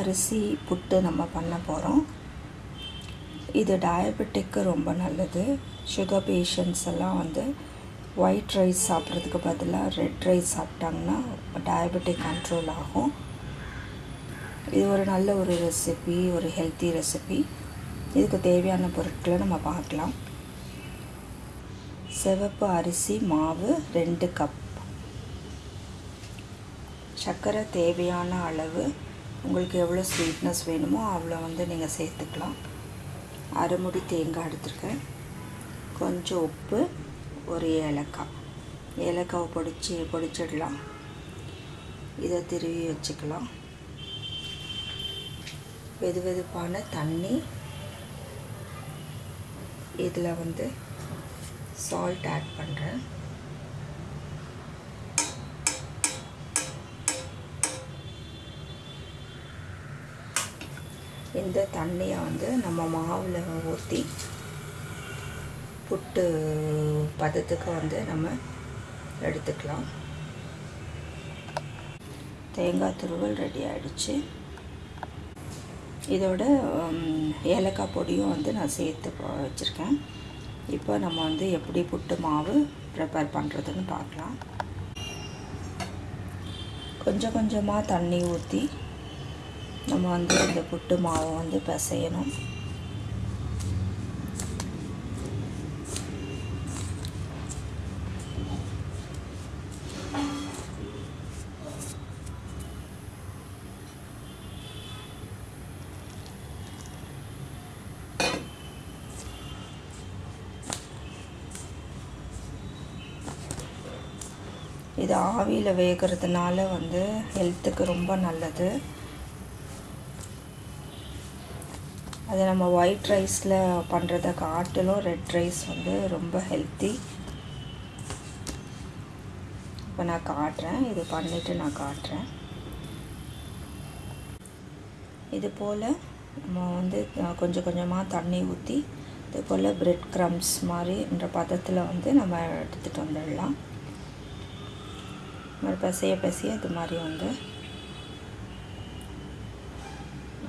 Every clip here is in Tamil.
அரிசி புட்டு நம்ம பண்ண போகிறோம் இது டயபெட்டிக்கு ரொம்ப நல்லது. சுகர் பேஷண்ட்ஸ் எல்லாம் வந்து ஒயிட் ரைஸ் சாப்பிட்றதுக்கு பதிலாக ரெட் ரைஸ் சாப்பிட்டாங்கன்னா டயபெட்டிக் கண்ட்ரோல் ஆகும். இது ஒரு நல்ல ஒரு ரெசிபி ஒரு ஹெல்த்தி ரெசிபி இதுக்கு தேவையான பொருட்களை நம்ம பார்க்கலாம். சிவப்பு அரிசி மாவு ரெண்டு கப் சர்க்கரை தேவையான அளவு உங்களுக்கு எவ்வளோ ஸ்வீட்னஸ் வேணுமோ அவ்வளோ வந்து நீங்கள் சேர்த்துக்கலாம். அரைமுடி தேங்காய் எடுத்துருக்கேன். கொஞ்சம் உப்பு ஒரு ஏலக்காய். ஏலக்காவை பொடிச்சு பொடிச்சிடலாம். இதை திருவி வச்சுக்கலாம். வெது வெதுப்பான தண்ணி. இதில் வந்து சால்ட் ஆட் பண்ணுறேன் இந்த தண்ணியை வந்து நம்ம மாவில் ஊற்றி புட்டு பதத்துக்கு வந்து நம்ம எடுத்துக்கலாம். தேங்காய் துருவல் ரெடி ஆகிடுச்சு இதோட ஏலக்காய் பொடியும் வந்து நான் சேர்த்து வச்சுருக்கேன். இப்போ நம்ம வந்து எப்படி புட்டு மாவு ப்ரிப்பேர் பண்ணுறதுன்னு பார்க்கலாம். கொஞ்சம் கொஞ்சமாக தண்ணி ஊற்றி நம்ம வந்து இந்த புட்டு மாவை வந்து பிசையணும். இது ஆவியில் வேகிறதுனால வந்து ஹெல்த்துக்கு ரொம்ப நல்லது. அது நம்ம ஒயிட் ரைஸில் பண்ணுறத காட்டிலும் ரெட் ரைஸ் வந்து ரொம்ப ஹெல்த்தி இப்போ நான் காட்டுறேன். இது பண்ணிவிட்டு நான் காட்டுறேன். இது போல் நம்ம வந்து கொஞ்சம் கொஞ்சமாக தண்ணி ஊற்றி இது போல் பிரெட் க்ரம்ஸ் மாதிரின்ற பதத்தில் வந்து நம்ம எடுத்துகிட்டு வந்துடலாம். மாதிரி பசைய பசைய இது மாதிரி வந்து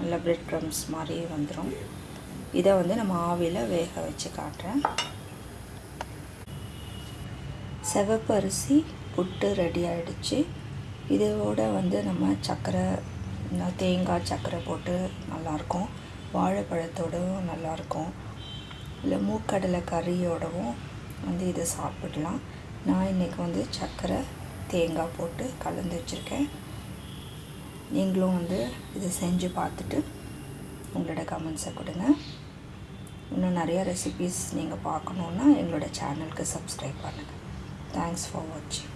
நல்ல பிரெட் க்ரம்ஸ் மாதிரி வந்துடும் இதை வந்து நம்ம ஆவியில் வேக வச்சு காட்டுறேன். சிவப்பு அரிசி புட்டு ரெடி ஆகிடுச்சு இதோட வந்து நம்ம சர்க்கரை தேங்காய் சர்க்கரை போட்டு நல்லாயிருக்கும் வாழைப்பழத்தோடவும் நல்லாயிருக்கும் இல்லை மூக்கடலை கறியோடவும் வந்து இதை சாப்பிடலாம். நான் இன்றைக்கி வந்து சர்க்கரை தேங்காய் போட்டு கலந்து வச்சுருக்கேன். நீங்களும் வந்து இதை செஞ்சு பார்த்துட்டு உங்களோட கமெண்ட்ஸை கொடுங்க. இன்னும் நிறையா ரெசிபீஸ் நீங்கள் பார்க்கணுன்னா எங்களோட சேனலுக்கு சப்ஸ்கிரைப் பண்ணுங்கள் தேங்க்ஸ் ஃபார் வாட்சிங்